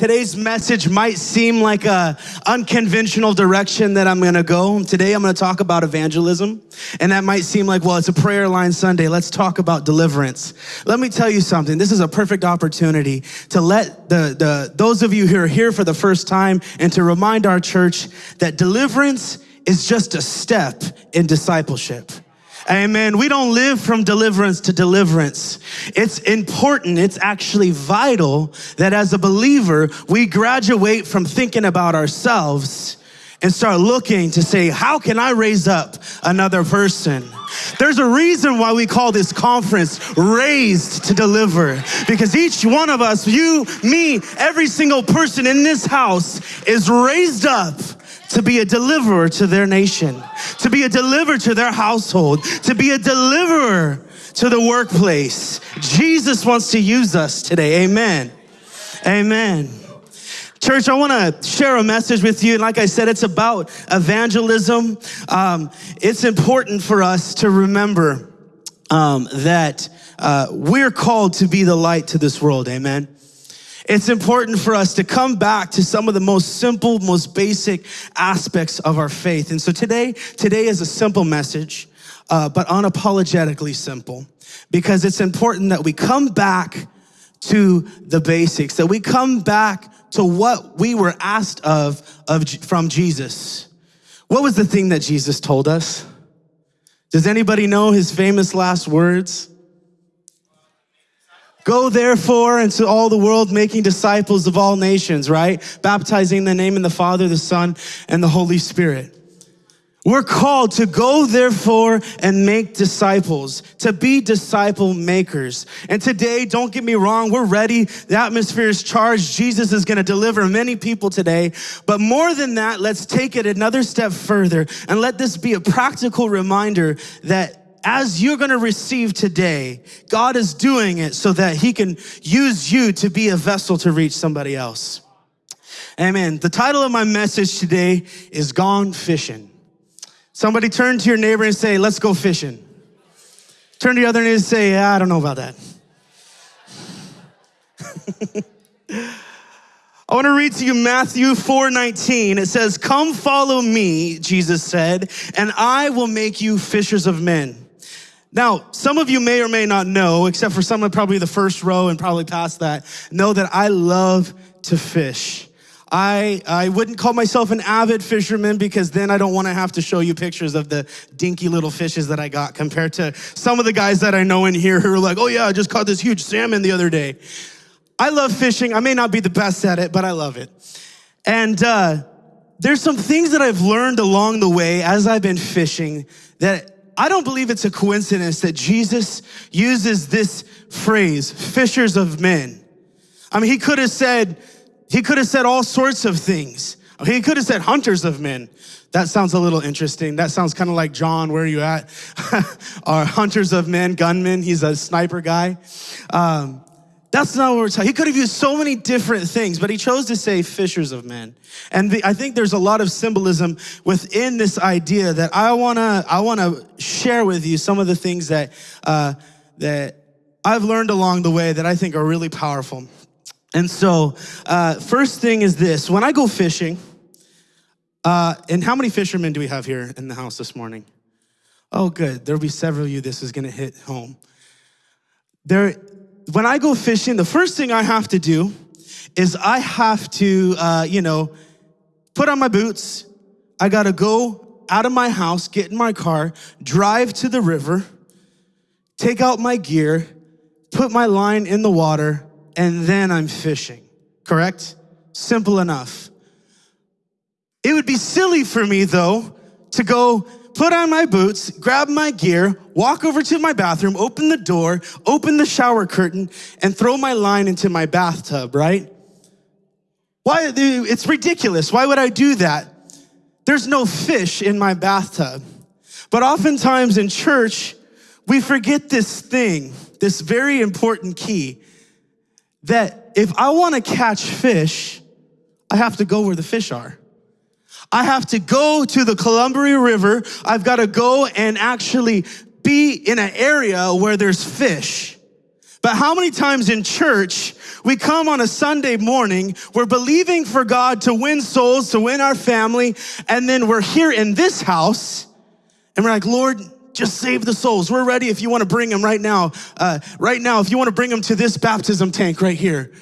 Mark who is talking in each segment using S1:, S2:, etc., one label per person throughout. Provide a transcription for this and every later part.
S1: Today's message might seem like a unconventional direction that I'm going to go. Today I'm going to talk about evangelism, and that might seem like, well, it's a prayer line Sunday. Let's talk about deliverance. Let me tell you something. This is a perfect opportunity to let the, the those of you who are here for the first time and to remind our church that deliverance is just a step in discipleship. Amen. We don't live from deliverance to deliverance. It's important, it's actually vital that as a believer, we graduate from thinking about ourselves and start looking to say, how can I raise up another person? There's a reason why we call this conference Raised to Deliver, because each one of us, you, me, every single person in this house is raised up to be a deliverer to their nation, to be a deliverer to their household, to be a deliverer to the workplace. Jesus wants to use us today. Amen. Amen. Church, I want to share a message with you. And like I said, it's about evangelism. Um, it's important for us to remember um, that uh, we're called to be the light to this world. Amen it's important for us to come back to some of the most simple, most basic aspects of our faith. And so today, today is a simple message, uh, but unapologetically simple, because it's important that we come back to the basics, that we come back to what we were asked of, of from Jesus. What was the thing that Jesus told us? Does anybody know his famous last words? Go therefore into all the world, making disciples of all nations, right? Baptizing the name of the Father, the Son, and the Holy Spirit. We're called to go therefore and make disciples, to be disciple makers. And today, don't get me wrong, we're ready. The atmosphere is charged. Jesus is going to deliver many people today. But more than that, let's take it another step further and let this be a practical reminder that as you're going to receive today, God is doing it so that he can use you to be a vessel to reach somebody else. Amen. The title of my message today is Gone Fishing. Somebody turn to your neighbor and say, let's go fishing. Turn to the other neighbor and say, yeah, I don't know about that. I want to read to you Matthew 4:19. It says, "Come follow me," Jesus said, "and I will make you fishers of men." Now, some of you may or may not know, except for some of probably the first row and probably past that, know that I love to fish. I, I wouldn't call myself an avid fisherman because then I don't want to have to show you pictures of the dinky little fishes that I got compared to some of the guys that I know in here who are like, oh yeah, I just caught this huge salmon the other day. I love fishing. I may not be the best at it, but I love it. And uh, there's some things that I've learned along the way as I've been fishing that I don't believe it's a coincidence that Jesus uses this phrase, fishers of men. I mean, he could have said, he could have said all sorts of things. He could have said hunters of men. That sounds a little interesting. That sounds kind of like John, where are you at? Our hunters of men, gunmen. He's a sniper guy. Um, that's not what we're talking. He could have used so many different things, but he chose to say fishers of men. And I think there's a lot of symbolism within this idea that I wanna I wanna share with you some of the things that uh, that I've learned along the way that I think are really powerful. And so, uh, first thing is this: when I go fishing, uh, and how many fishermen do we have here in the house this morning? Oh, good. There'll be several of you. This is gonna hit home. There when I go fishing, the first thing I have to do is I have to, uh, you know, put on my boots. I gotta go out of my house, get in my car, drive to the river, take out my gear, put my line in the water, and then I'm fishing. Correct? Simple enough. It would be silly for me, though, to go put on my boots, grab my gear, walk over to my bathroom, open the door, open the shower curtain, and throw my line into my bathtub, right? Why? It's ridiculous. Why would I do that? There's no fish in my bathtub. But oftentimes in church, we forget this thing, this very important key, that if I want to catch fish, I have to go where the fish are. I have to go to the Columbia River. I've got to go and actually be in an area where there's fish. But how many times in church we come on a Sunday morning, we're believing for God to win souls, to win our family, and then we're here in this house and we're like, Lord, just save the souls. We're ready if you want to bring them right now. Uh, right now, if you want to bring them to this baptism tank right here.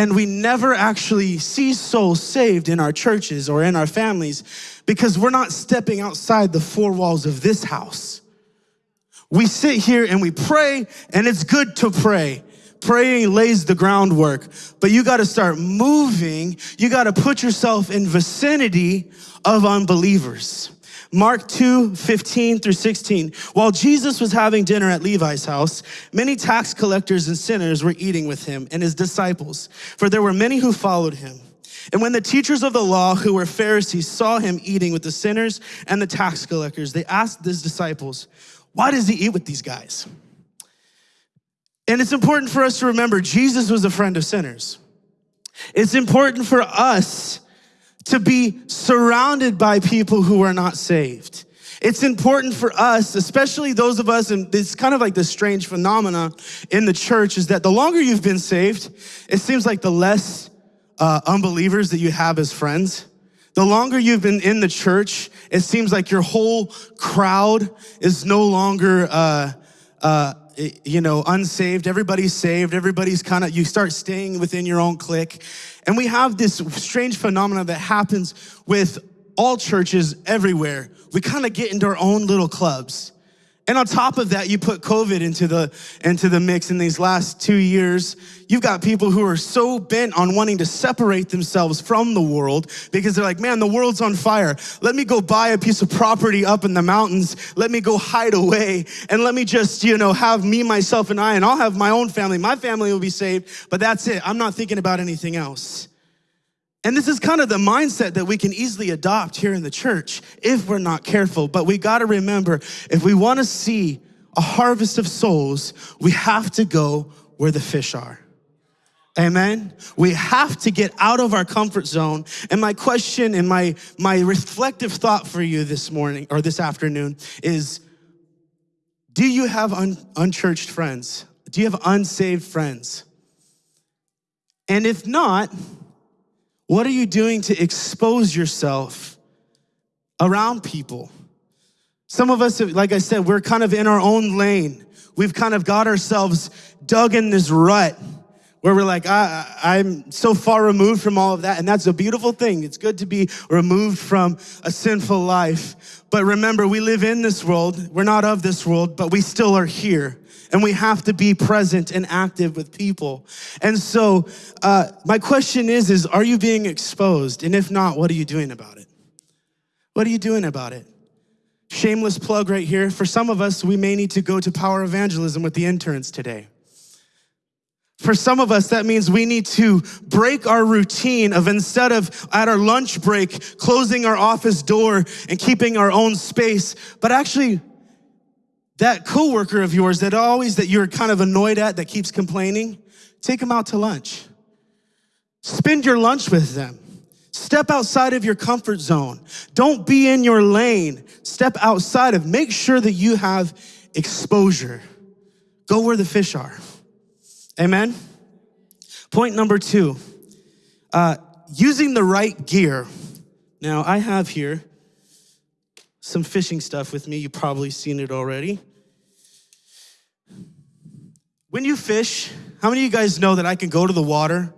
S1: And we never actually see souls saved in our churches or in our families because we're not stepping outside the four walls of this house. We sit here and we pray, and it's good to pray. Praying lays the groundwork, but you got to start moving. You got to put yourself in vicinity of unbelievers. Mark 2, 15 through 16. While Jesus was having dinner at Levi's house, many tax collectors and sinners were eating with him and his disciples, for there were many who followed him. And when the teachers of the law, who were Pharisees, saw him eating with the sinners and the tax collectors, they asked his disciples, Why does he eat with these guys? And it's important for us to remember Jesus was a friend of sinners. It's important for us to be surrounded by people who are not saved. It's important for us, especially those of us, and it's kind of like this strange phenomena in the church, is that the longer you've been saved, it seems like the less uh, unbelievers that you have as friends. The longer you've been in the church, it seems like your whole crowd is no longer, uh, uh, Eh, you know, unsaved. Everybody's saved. Everybody's kind of, you start staying within your own clique. And we have this strange phenomenon that happens with all churches everywhere. We kind of get into our own little clubs. And on top of that, you put COVID into the, into the mix in these last two years. You've got people who are so bent on wanting to separate themselves from the world because they're like, man, the world's on fire. Let me go buy a piece of property up in the mountains. Let me go hide away and let me just, you know, have me, myself, and I, and I'll have my own family. My family will be saved, but that's it. I'm not thinking about anything else. And this is kind of the mindset that we can easily adopt here in the church if we're not careful. But we got to remember if we want to see a harvest of souls, we have to go where the fish are. Amen. We have to get out of our comfort zone. And my question and my, my reflective thought for you this morning or this afternoon is Do you have un, unchurched friends? Do you have unsaved friends? And if not, what are you doing to expose yourself around people? Some of us, like I said, we're kind of in our own lane. We've kind of got ourselves dug in this rut where we're like, I, am so far removed from all of that. And that's a beautiful thing. It's good to be removed from a sinful life. But remember, we live in this world. We're not of this world, but we still are here and we have to be present and active with people. And so, uh, my question is: Is are you being exposed? And if not, what are you doing about it? What are you doing about it? Shameless plug right here. For some of us, we may need to go to power evangelism with the interns today. For some of us, that means we need to break our routine of instead of at our lunch break, closing our office door and keeping our own space, but actually that coworker of yours that always that you're kind of annoyed at that keeps complaining, take them out to lunch. Spend your lunch with them. Step outside of your comfort zone. Don't be in your lane. Step outside of, make sure that you have exposure. Go where the fish are. Amen. Point number two, uh, using the right gear. Now I have here some fishing stuff with me. You've probably seen it already. When you fish, how many of you guys know that I can go to the water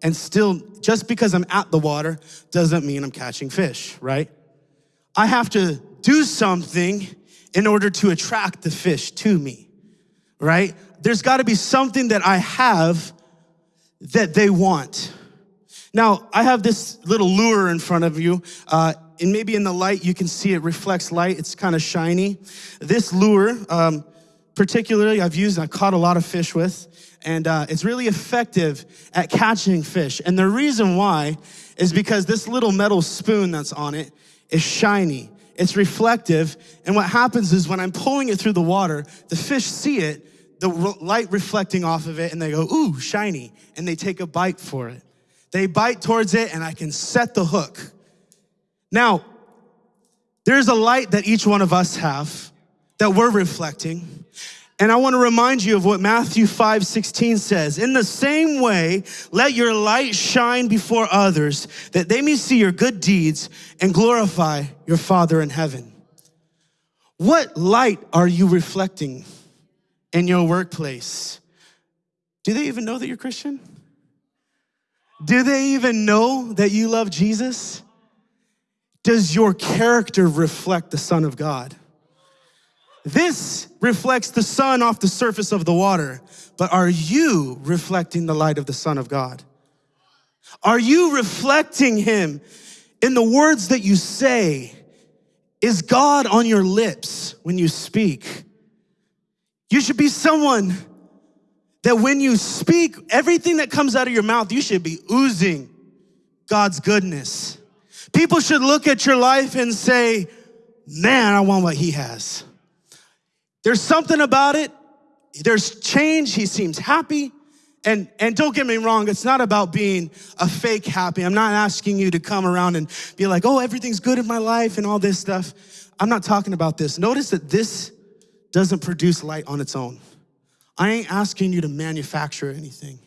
S1: and still, just because I'm at the water, doesn't mean I'm catching fish, right? I have to do something in order to attract the fish to me, right? There's got to be something that I have that they want. Now, I have this little lure in front of you, uh, and maybe in the light you can see it reflects light. It's kind of shiny. This lure, um, particularly I've used, I caught a lot of fish with, and uh, it's really effective at catching fish. And the reason why is because this little metal spoon that's on it is shiny. It's reflective, and what happens is when I'm pulling it through the water, the fish see it, the light reflecting off of it, and they go, ooh, shiny, and they take a bite for it. They bite towards it, and I can set the hook. Now, there's a light that each one of us have that we're reflecting. And I want to remind you of what Matthew 5 16 says. In the same way, let your light shine before others, that they may see your good deeds and glorify your Father in heaven. What light are you reflecting in your workplace? Do they even know that you're Christian? Do they even know that you love Jesus? Does your character reflect the Son of God? This reflects the sun off the surface of the water, but are you reflecting the light of the Son of God? Are you reflecting Him in the words that you say? Is God on your lips when you speak? You should be someone that when you speak, everything that comes out of your mouth, you should be oozing God's goodness. People should look at your life and say, Man, I want what He has. There's something about it. There's change. He seems happy. And, and don't get me wrong, it's not about being a fake happy. I'm not asking you to come around and be like, oh, everything's good in my life and all this stuff. I'm not talking about this. Notice that this doesn't produce light on its own. I ain't asking you to manufacture anything.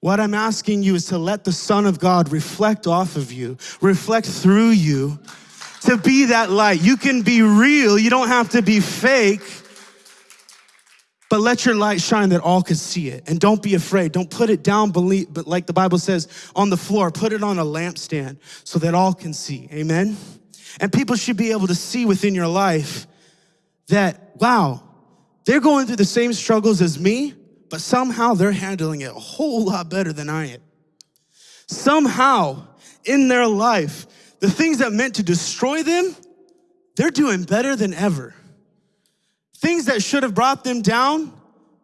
S1: What I'm asking you is to let the Son of God reflect off of you, reflect through you, to be that light. You can be real, you don't have to be fake. But let your light shine that all can see it. And don't be afraid. Don't put it down, believe, but like the Bible says, on the floor. Put it on a lampstand so that all can see. Amen? And people should be able to see within your life that, wow, they're going through the same struggles as me, but somehow they're handling it a whole lot better than I am. Somehow in their life, the things that meant to destroy them, they're doing better than ever. Things that should have brought them down,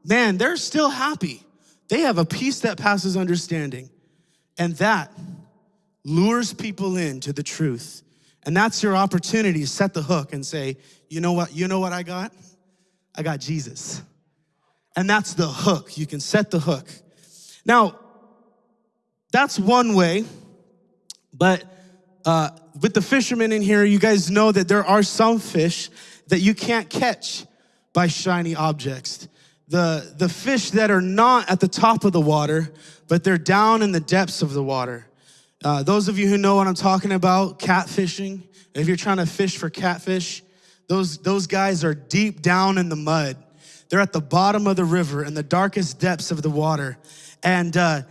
S1: man, they're still happy. They have a peace that passes understanding. And that lures people into the truth. And that's your opportunity to set the hook and say, you know what, you know what I got? I got Jesus. And that's the hook. You can set the hook. Now, that's one way, but uh, with the fishermen in here, you guys know that there are some fish that you can't catch by shiny objects. The, the fish that are not at the top of the water, but they're down in the depths of the water. Uh, those of you who know what I'm talking about, catfishing, if you're trying to fish for catfish, those, those guys are deep down in the mud. They're at the bottom of the river in the darkest depths of the water. And uh,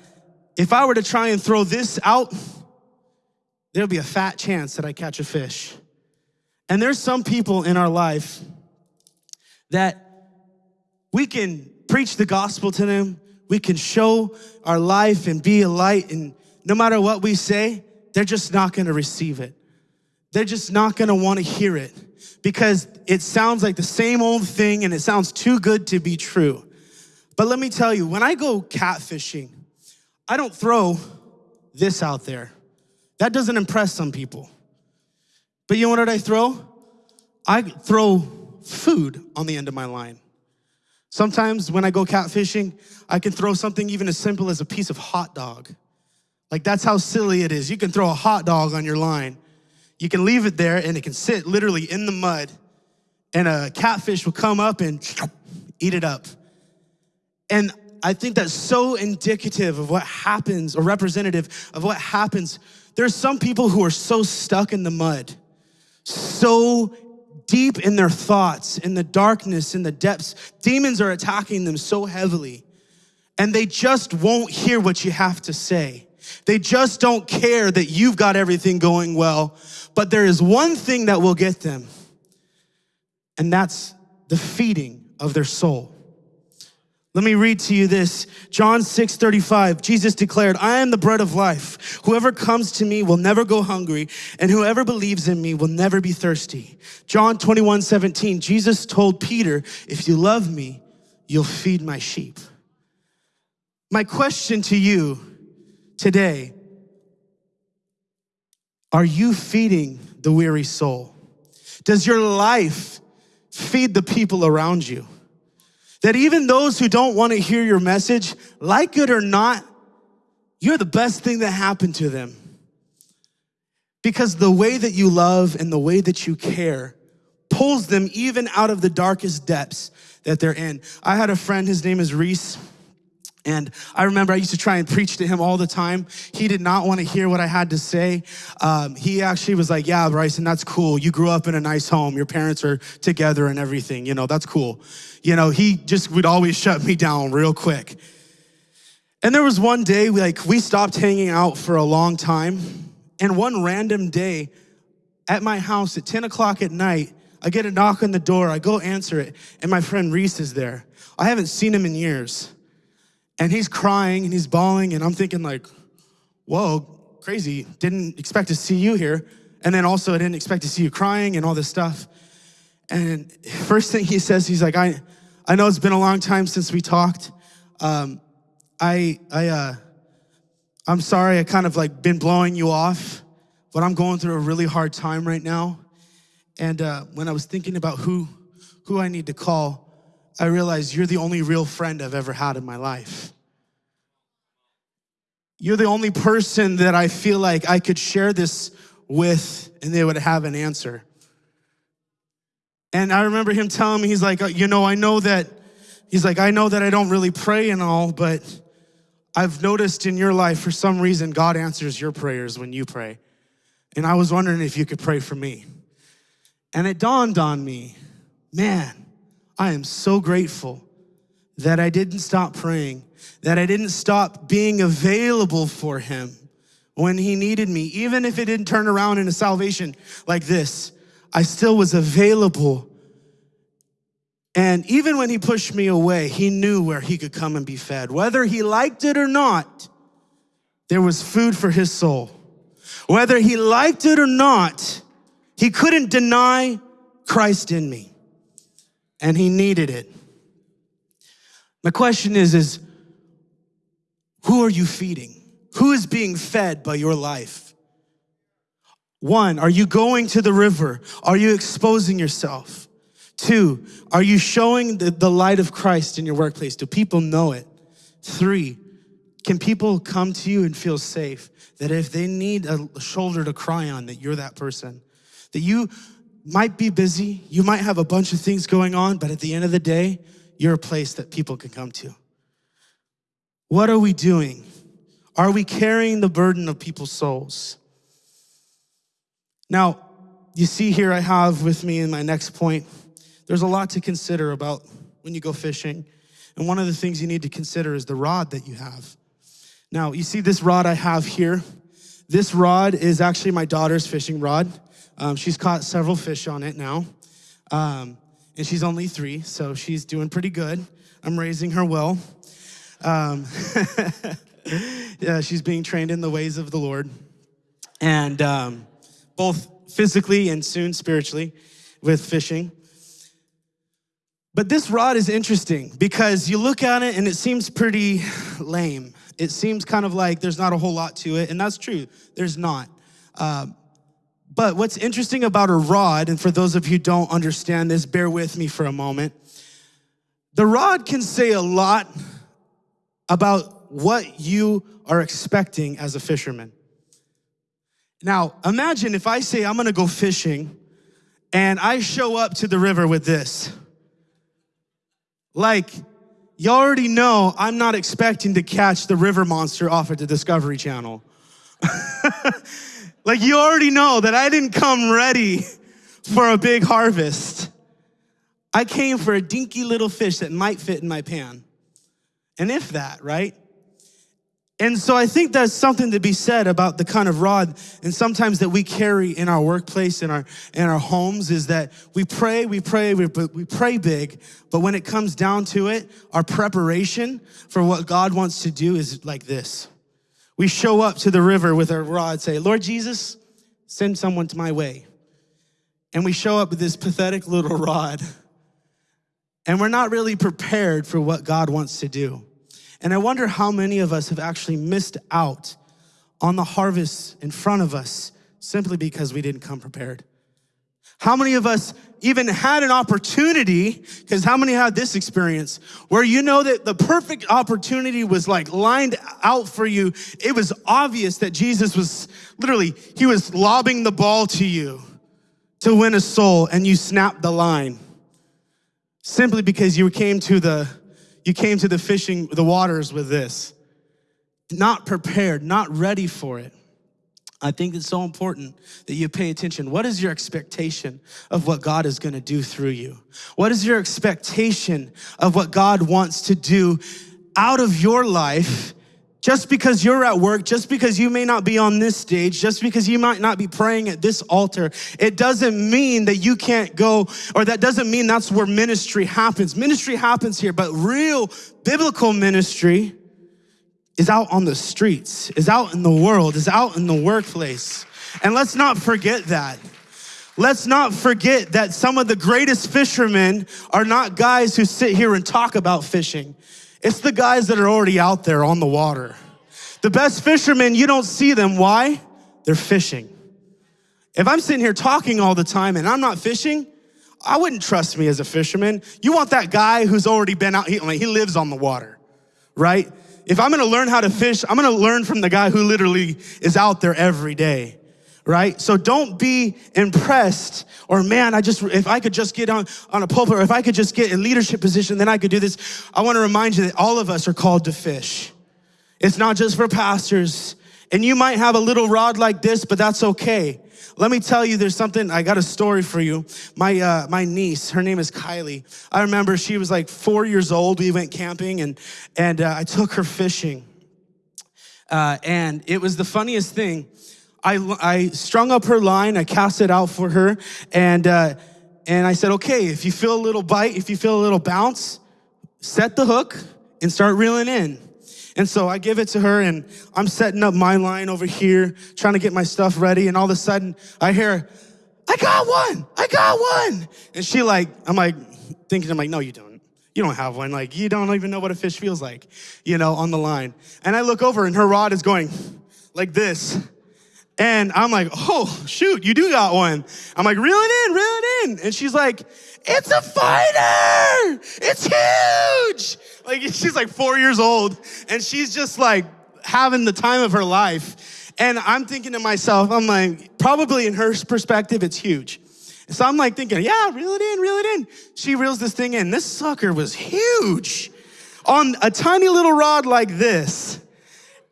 S1: if I were to try and throw this out, there'll be a fat chance that I catch a fish. And there's some people in our life that we can preach the gospel to them, we can show our life and be a light, and no matter what we say, they're just not gonna receive it. They're just not gonna wanna hear it because it sounds like the same old thing and it sounds too good to be true. But let me tell you, when I go catfishing, I don't throw this out there. That doesn't impress some people. But you know what I throw? I throw food on the end of my line. Sometimes when I go catfishing, I can throw something even as simple as a piece of hot dog. Like that's how silly it is. You can throw a hot dog on your line. You can leave it there and it can sit literally in the mud and a catfish will come up and eat it up. And I think that's so indicative of what happens or representative of what happens. There's some people who are so stuck in the mud, so deep in their thoughts, in the darkness, in the depths. Demons are attacking them so heavily, and they just won't hear what you have to say. They just don't care that you've got everything going well. But there is one thing that will get them, and that's the feeding of their soul. Let me read to you this. John 6 35. Jesus declared, I am the bread of life. Whoever comes to me will never go hungry, and whoever believes in me will never be thirsty. John 21 17. Jesus told Peter, If you love me, you'll feed my sheep. My question to you today are you feeding the weary soul? Does your life feed the people around you? That even those who don't want to hear your message, like it or not, you're the best thing that happened to them. Because the way that you love and the way that you care pulls them even out of the darkest depths that they're in. I had a friend, his name is Reese. And I remember I used to try and preach to him all the time. He did not want to hear what I had to say. Um, he actually was like, Yeah, Bryson, that's cool. You grew up in a nice home. Your parents are together and everything. You know, that's cool. You know, he just would always shut me down real quick. And there was one day, like, we stopped hanging out for a long time. And one random day at my house at 10 o'clock at night, I get a knock on the door. I go answer it, and my friend Reese is there. I haven't seen him in years. And he's crying and he's bawling, and I'm thinking, like, whoa, crazy. Didn't expect to see you here. And then also, I didn't expect to see you crying and all this stuff. And first thing he says, he's like, I, I know it's been a long time since we talked. Um, I, I, uh, I'm sorry, I kind of like been blowing you off, but I'm going through a really hard time right now. And uh, when I was thinking about who, who I need to call, I realized you're the only real friend I've ever had in my life. You're the only person that I feel like I could share this with and they would have an answer. And I remember him telling me, he's like, uh, you know, I know that, he's like, I know that I don't really pray and all, but I've noticed in your life, for some reason, God answers your prayers when you pray. And I was wondering if you could pray for me. And it dawned on me, man, I am so grateful that I didn't stop praying, that I didn't stop being available for him when he needed me. Even if it didn't turn around in a salvation like this, I still was available. And even when he pushed me away, he knew where he could come and be fed. Whether he liked it or not, there was food for his soul. Whether he liked it or not, he couldn't deny Christ in me and he needed it. My question is, is who are you feeding? Who is being fed by your life? One, are you going to the river? Are you exposing yourself? Two, are you showing the, the light of Christ in your workplace? Do people know it? Three, can people come to you and feel safe that if they need a shoulder to cry on, that you're that person? That you might be busy, you might have a bunch of things going on, but at the end of the day, you're a place that people can come to. What are we doing? Are we carrying the burden of people's souls? Now, you see here I have with me in my next point, there's a lot to consider about when you go fishing. And one of the things you need to consider is the rod that you have. Now, you see this rod I have here? This rod is actually my daughter's fishing rod. Um, she's caught several fish on it now. Um, and she's only three, so she's doing pretty good. I'm raising her well. Um, yeah, she's being trained in the ways of the Lord. And um, both physically and soon spiritually with fishing. But this rod is interesting because you look at it and it seems pretty lame. It seems kind of like there's not a whole lot to it, and that's true. There's not. Uh, but what's interesting about a rod, and for those of you who don't understand this, bear with me for a moment. The rod can say a lot about what you are expecting as a fisherman. Now, imagine if I say I'm gonna go fishing and I show up to the river with this. Like, you already know I'm not expecting to catch the river monster off at the Discovery Channel. Like you already know that I didn't come ready for a big harvest. I came for a dinky little fish that might fit in my pan. And if that, right? And so I think that's something to be said about the kind of rod and sometimes that we carry in our workplace, in our, in our homes is that we pray, we pray, we, we pray big, but when it comes down to it, our preparation for what God wants to do is like this we show up to the river with our rod, say, Lord Jesus, send someone to my way. And we show up with this pathetic little rod. And we're not really prepared for what God wants to do. And I wonder how many of us have actually missed out on the harvest in front of us simply because we didn't come prepared. How many of us even had an opportunity, because how many had this experience, where you know that the perfect opportunity was like lined out for you? It was obvious that Jesus was literally, he was lobbing the ball to you. to win a soul and you snapped the line simply because you came to the you came to the fishing the waters with this not prepared not ready for it I think it's so important that you pay attention. What is your expectation of what God is going to do through you? What is your expectation of what God wants to do out of your life just because you're at work, just because you may not be on this stage, just because you might not be praying at this altar, it doesn't mean that you can't go, or that doesn't mean that's where ministry happens. Ministry happens here, but real biblical ministry is out on the streets, is out in the world, is out in the workplace. And let's not forget that. Let's not forget that some of the greatest fishermen are not guys who sit here and talk about fishing. It's the guys that are already out there on the water. The best fishermen, you don't see them. Why? They're fishing. If I'm sitting here talking all the time and I'm not fishing, I wouldn't trust me as a fisherman. You want that guy who's already been out, he, he lives on the water, right? If I'm gonna learn how to fish, I'm gonna learn from the guy who literally is out there every day, right? So don't be impressed or man, I just, if I could just get on, on a pulpit or if I could just get a leadership position, then I could do this. I wanna remind you that all of us are called to fish. It's not just for pastors. And you might have a little rod like this, but that's okay. Let me tell you, there's something, I got a story for you. My, uh, my niece, her name is Kylie. I remember she was like four years old. We went camping and, and uh, I took her fishing. Uh, and it was the funniest thing. I, I strung up her line, I cast it out for her, and, uh, and I said, okay, if you feel a little bite, if you feel a little bounce, set the hook and start reeling in. And so I give it to her and I'm setting up my line over here, trying to get my stuff ready. And all of a sudden I hear, I got one, I got one. And she like, I'm like, thinking, I'm like, no, you don't. You don't have one. Like, you don't even know what a fish feels like, you know, on the line. And I look over and her rod is going like this. And I'm like, oh, shoot, you do got one. I'm like, reel it in, reel it in. And she's like, it's a fighter. It's huge. Like she's like four years old and she's just like having the time of her life. And I'm thinking to myself, I'm like, probably in her perspective, it's huge. So I'm like thinking, yeah, reel it in, reel it in. She reels this thing in. This sucker was huge on a tiny little rod like this.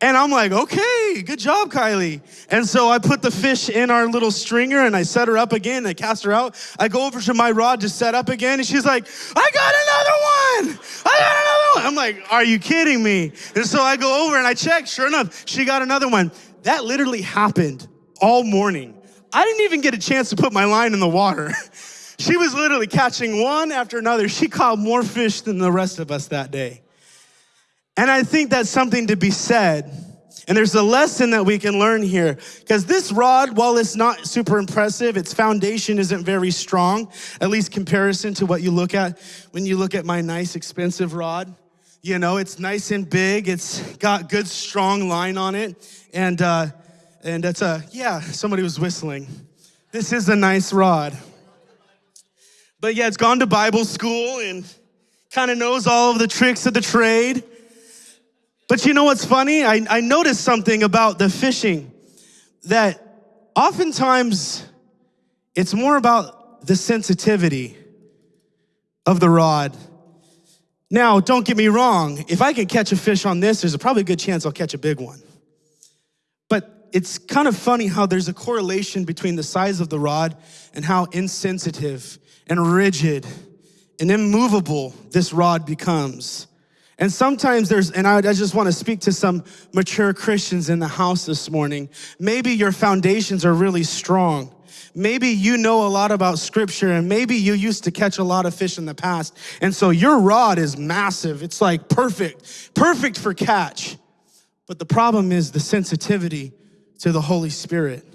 S1: And I'm like, okay, good job, Kylie. And so I put the fish in our little stringer and I set her up again. I cast her out. I go over to my rod to set up again. And she's like, I got another one. I got another one. I'm like, are you kidding me? And so I go over and I check. Sure enough, she got another one. That literally happened all morning. I didn't even get a chance to put my line in the water. she was literally catching one after another. She caught more fish than the rest of us that day. And I think that's something to be said. And there's a lesson that we can learn here because this rod, while it's not super impressive, its foundation isn't very strong, at least comparison to what you look at when you look at my nice expensive rod. You know, it's nice and big. It's got good strong line on it. And, uh, and it's a, yeah, somebody was whistling. This is a nice rod. But yeah, it's gone to Bible school and kind of knows all of the tricks of the trade. But you know what's funny? I, I noticed something about the fishing that oftentimes it's more about the sensitivity of the rod. Now, don't get me wrong. If I can catch a fish on this, there's a probably a good chance I'll catch a big one. But it's kind of funny how there's a correlation between the size of the rod and how insensitive and rigid and immovable this rod becomes. And sometimes there's, and I, just want to speak to some mature Christians in the house this morning. Maybe your foundations are really strong. Maybe you know a lot about scripture and maybe you used to catch a lot of fish in the past. And so your rod is massive. It's like perfect, perfect for catch. But the problem is the sensitivity to the Holy Spirit,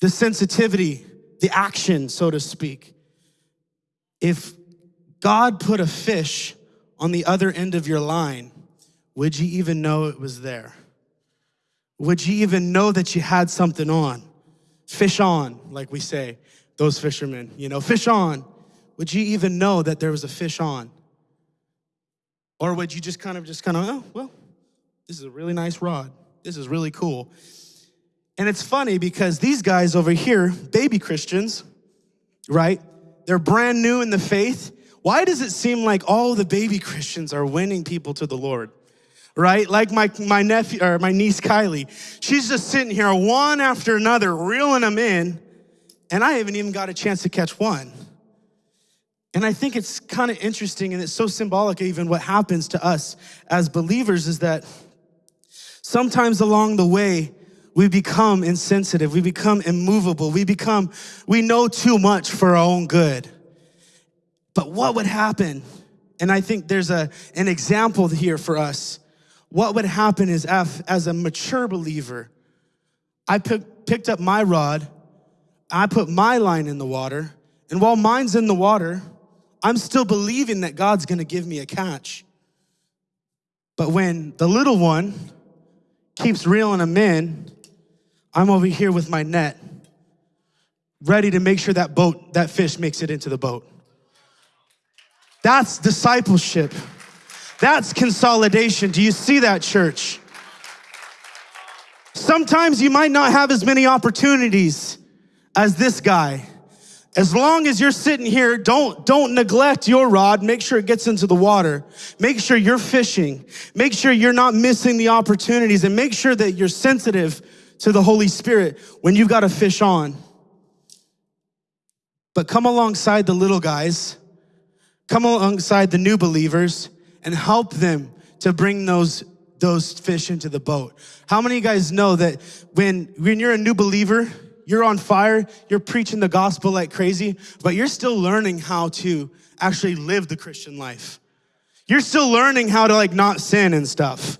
S1: the sensitivity, the action, so to speak. If God put a fish on the other end of your line, would you even know it was there? Would you even know that you had something on? Fish on, like we say, those fishermen, you know, fish on. Would you even know that there was a fish on? Or would you just kind of, just kind of, oh, well, this is a really nice rod. This is really cool. And it's funny because these guys over here, baby Christians, right? They're brand new in the faith. Why does it seem like all the baby Christians are winning people to the Lord? Right? Like my, my nephew or my niece Kylie. She's just sitting here one after another, reeling them in, and I haven't even got a chance to catch one. And I think it's kind of interesting and it's so symbolic, even what happens to us as believers is that sometimes along the way, we become insensitive, we become immovable, we become, we know too much for our own good. But what would happen? And I think there's a, an example here for us. What would happen is if, as a mature believer, I pick, picked up my rod, I put my line in the water, and while mine's in the water, I'm still believing that God's gonna give me a catch. But when the little one keeps reeling them in, I'm over here with my net, ready to make sure that boat, that fish makes it into the boat. That's discipleship. That's consolidation. Do you see that, church? Sometimes you might not have as many opportunities as this guy. As long as you're sitting here, don't, don't neglect your rod. Make sure it gets into the water. Make sure you're fishing. Make sure you're not missing the opportunities and make sure that you're sensitive to the Holy Spirit when you've got a fish on. But come alongside the little guys, come alongside the new believers and help them to bring those, those fish into the boat. How many of you guys know that when, when you're a new believer, you're on fire, you're preaching the gospel like crazy, but you're still learning how to actually live the Christian life. You're still learning how to like not sin and stuff.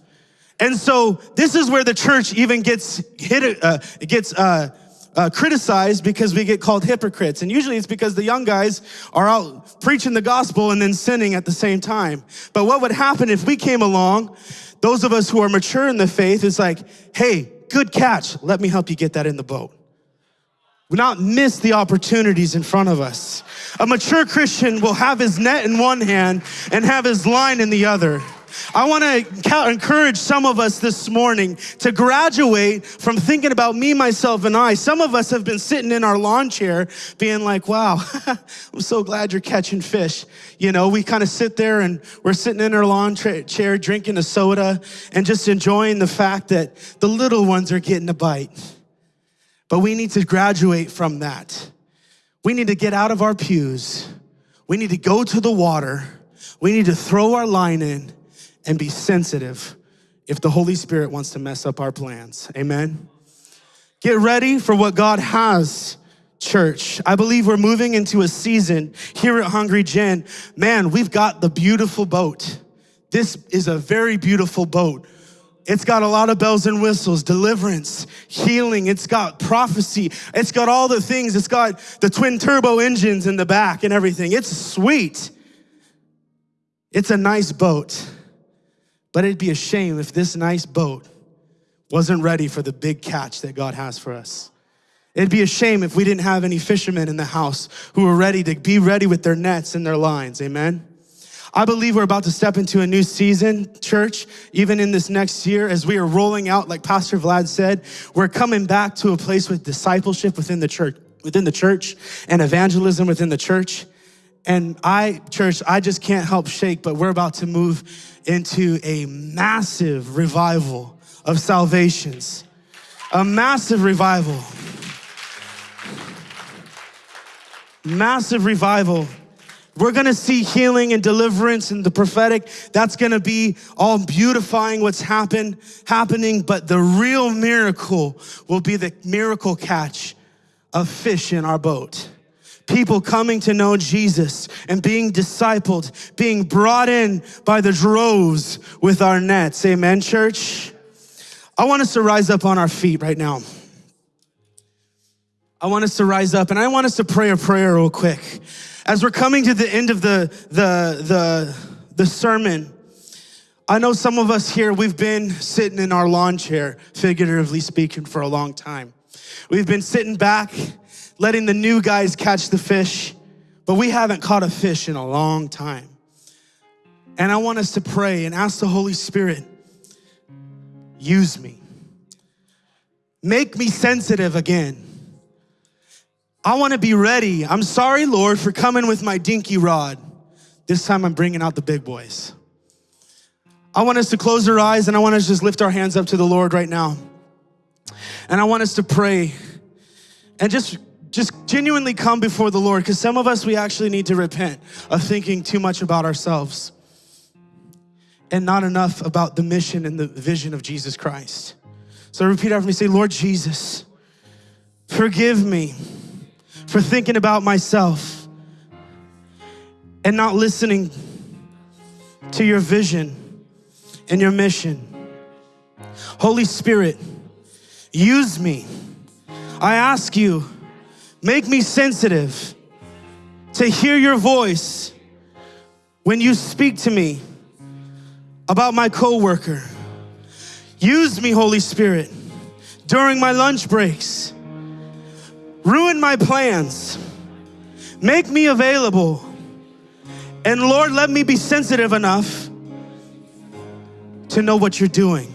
S1: And so this is where the church even gets hit, uh, gets uh, uh, criticized because we get called hypocrites. And usually it's because the young guys are out preaching the gospel and then sinning at the same time. But what would happen if we came along, those of us who are mature in the faith, is like, hey, good catch. Let me help you get that in the boat We not miss the opportunities in front of us. A mature Christian will have his net in one hand and have his line in the other. I want to encourage some of us this morning to graduate from thinking about me, myself, and I. Some of us have been sitting in our lawn chair being like, wow, I'm so glad you're catching fish. You know, we kind of sit there and we're sitting in our lawn chair drinking a soda and just enjoying the fact that the little ones are getting a bite. But we need to graduate from that. We need to get out of our pews. We need to go to the water. We need to throw our line in and be sensitive if the Holy Spirit wants to mess up our plans. Amen. Get ready for what God has, church. I believe we're moving into a season here at Hungry Gen. Man, we've got the beautiful boat. This is a very beautiful boat. It's got a lot of bells and whistles, deliverance, healing. It's got prophecy. It's got all the things. It's got the twin turbo engines in the back and everything. It's sweet. It's a nice boat. But it'd be a shame if this nice boat wasn't ready for the big catch that God has for us. It'd be a shame if we didn't have any fishermen in the house who were ready to be ready with their nets and their lines. Amen. I believe we're about to step into a new season, church, even in this next year as we are rolling out, like Pastor Vlad said, we're coming back to a place with discipleship within the church, within the church and evangelism within the church. And I, church, I just can't help shake, but we're about to move into a massive revival of salvations. A massive revival. Massive revival we're gonna see healing and deliverance and the prophetic. That's gonna be all beautifying what's happen, happening, but the real miracle will be the miracle catch of fish in our boat. People coming to know Jesus and being discipled, being brought in by the droves with our nets. Amen, church? I want us to rise up on our feet right now. I want us to rise up and I want us to pray a prayer real quick. As we're coming to the end of the, the, the, the sermon, I know some of us here, we've been sitting in our lawn chair, figuratively speaking, for a long time. We've been sitting back, letting the new guys catch the fish, but we haven't caught a fish in a long time. And I want us to pray and ask the Holy Spirit, use me. make me sensitive again. I want to be ready. I'm sorry, Lord, for coming with my dinky rod. This time I'm bringing out the big boys. I want us to close our eyes and I want us to just lift our hands up to the Lord right now. And I want us to pray and just just genuinely come before the Lord because some of us we actually need to repent of thinking too much about ourselves and not enough about the mission and the vision of Jesus Christ. So repeat after me say, Lord Jesus, forgive me for thinking about myself and not listening to your vision and your mission. Holy Spirit, use me. I ask you, make me sensitive to hear your voice when you speak to me about my coworker. Use me, Holy Spirit, during my lunch breaks. Ruin my plans. Make me available. And Lord, let me be sensitive enough to know what you're doing.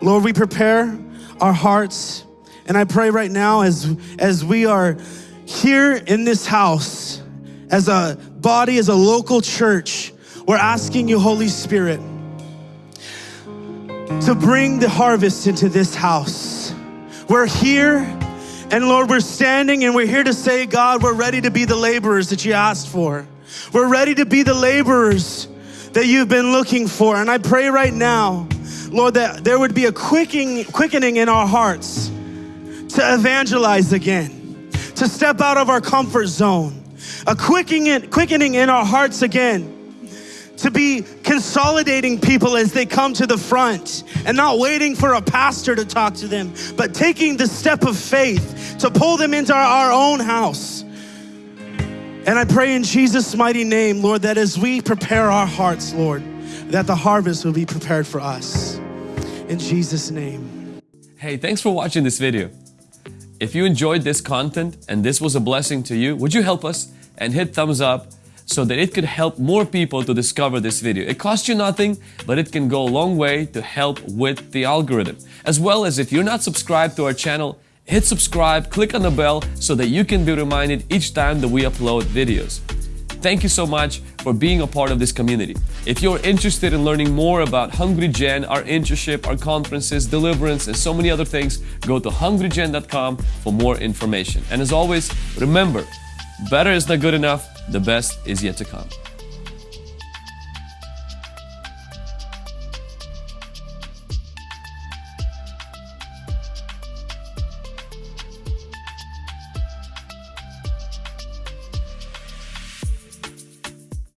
S1: Lord, we prepare our hearts. And I pray right now as, as we are here in this house, as a body, as a local church, we're asking you, Holy Spirit, to bring the harvest into this house. We're here, and Lord, we're standing and we're here to say, God, we're ready to be the laborers that you asked for. We're ready to be the laborers that you've been looking for. And I pray right now, Lord, that there would be a quickening, quickening in our hearts to evangelize again, to step out of our comfort zone, a quickening, quickening in our hearts again to be consolidating people as they come to the front and not waiting for a pastor to talk to them, but taking the step of faith to pull them into our, our own house. And I pray in Jesus' mighty name, Lord, that as we prepare our hearts, Lord, that the harvest will be prepared for us. In Jesus' name.
S2: Hey, thanks for watching this video. If you enjoyed this content and this was a blessing to you, would you help us and hit thumbs up so that it could help more people to discover this video. It costs you nothing, but it can go a long way to help with the algorithm. As well as if you're not subscribed to our channel, hit subscribe, click on the bell so that you can be reminded each time that we upload videos. Thank you so much for being a part of this community. If you're interested in learning more about Hungry Gen, our internship, our conferences, deliverance, and so many other things, go to hungrygen.com for more information. And as always, remember, better is not good enough, the best is yet to come.